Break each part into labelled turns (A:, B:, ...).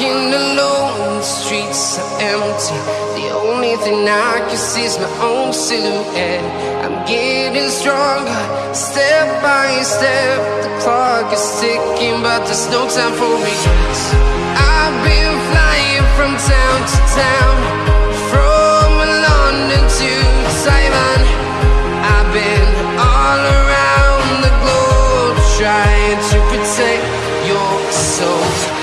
A: walking alone, the streets are empty. The only thing I can see is my own silhouette. I'm getting stronger, step by step. The clock is ticking, but there's no time for me. I've been flying from town to town, from London to Taiwan. I've been all around the globe trying to protect your soul.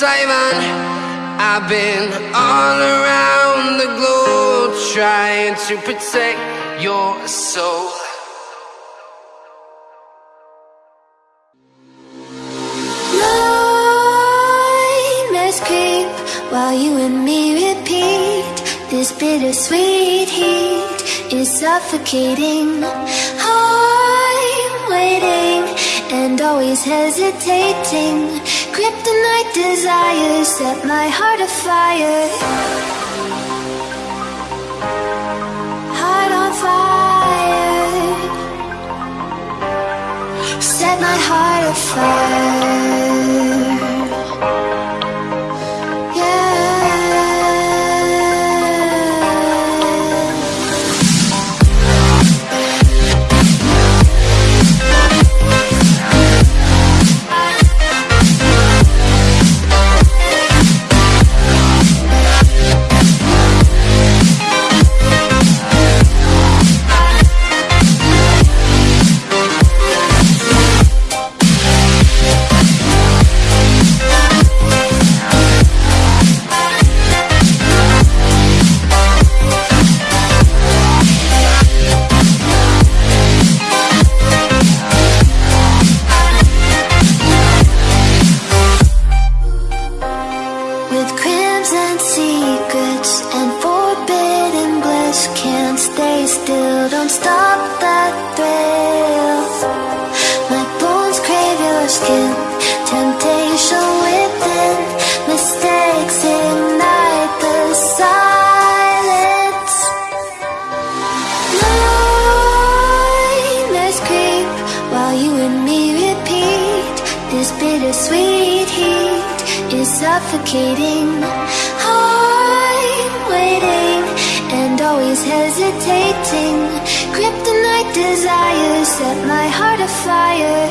A: Taiwan. I've been all around the globe trying to protect your soul.
B: While you and me repeat. This bittersweet heat is suffocating. I'm waiting and always hesitating. Kryptonite desires set my heart afire. Heart on fire. Set my heart afire. Suffocating. I'm waiting and always hesitating. Kryptonite desires set my heart afire.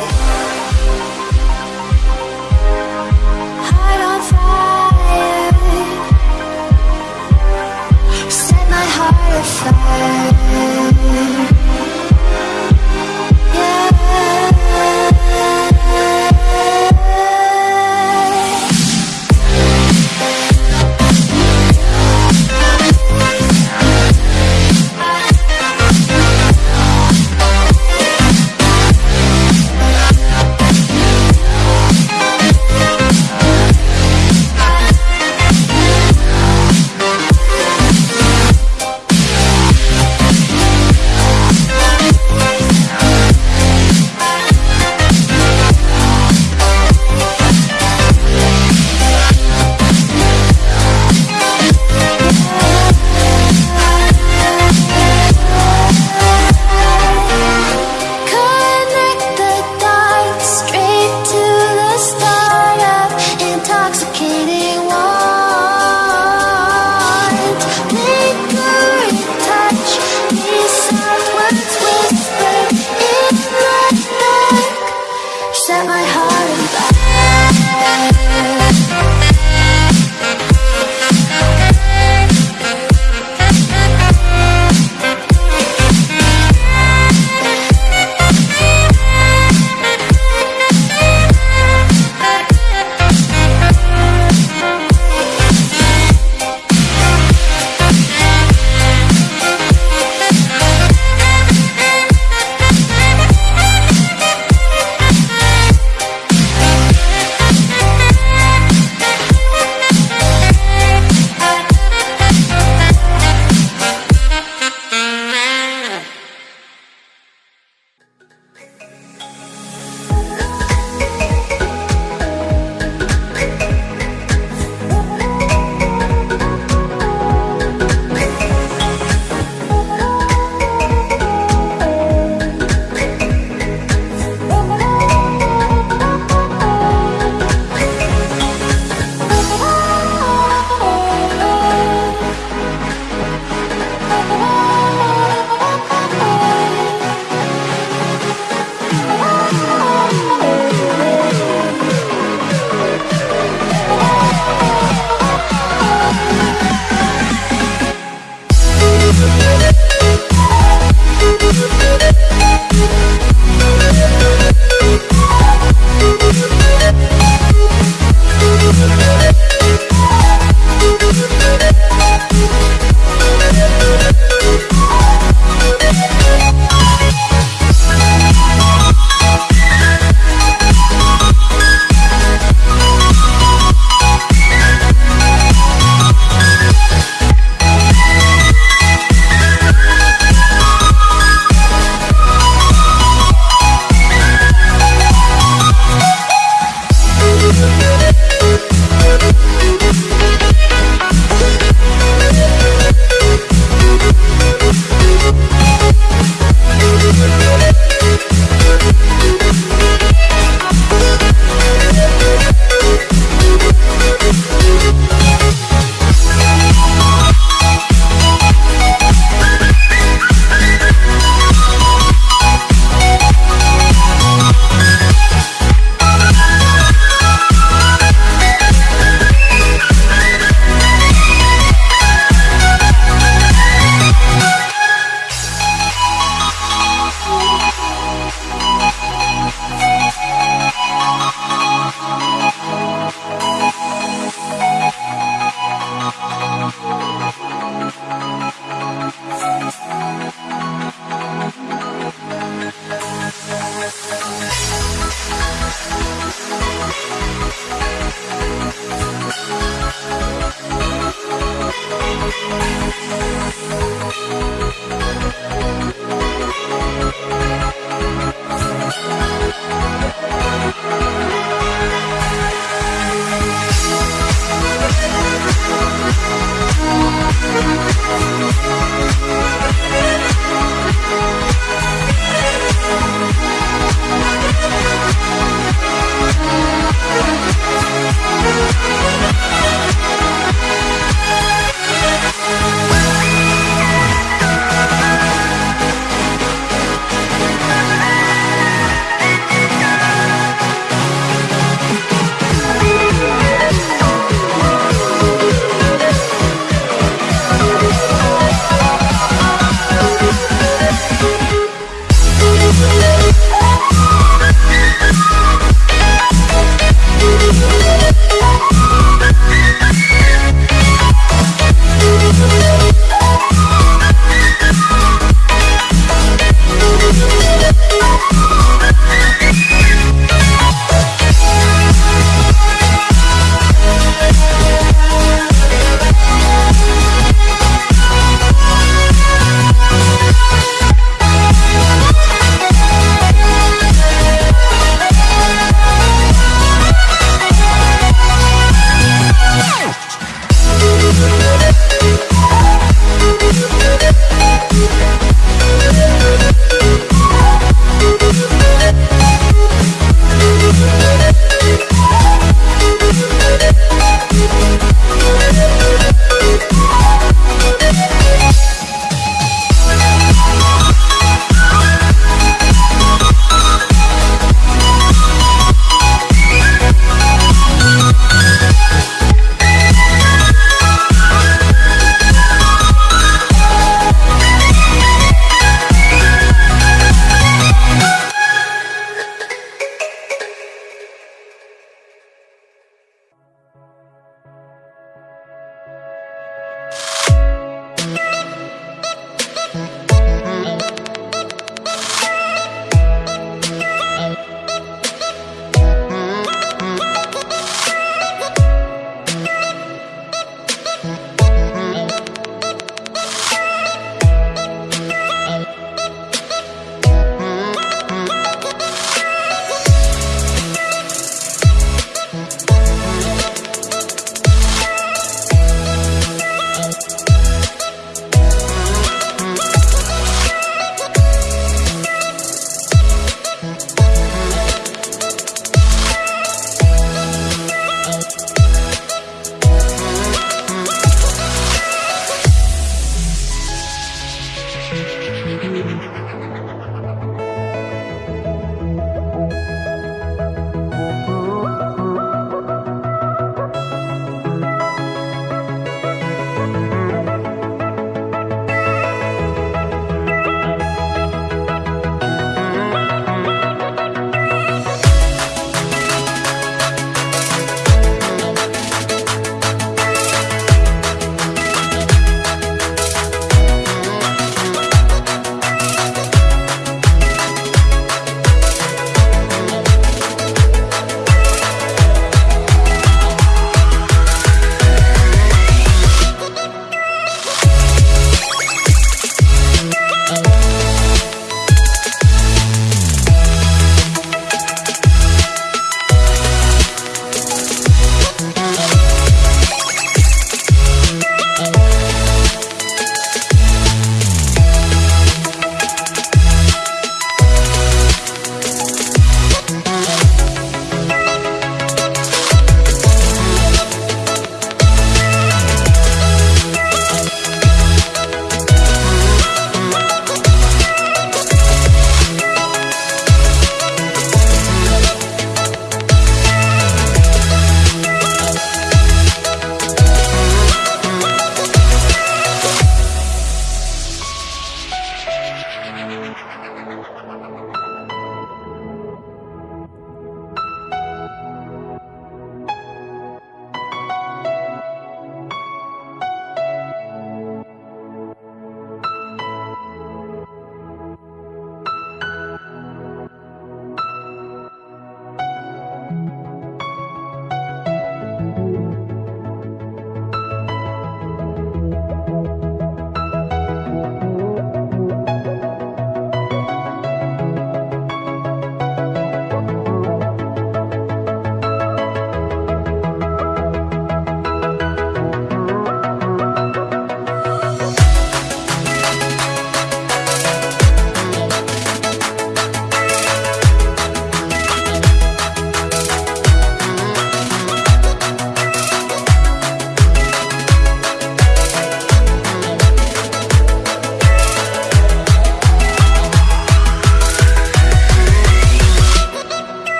B: Heart on fire. Set my heart afire.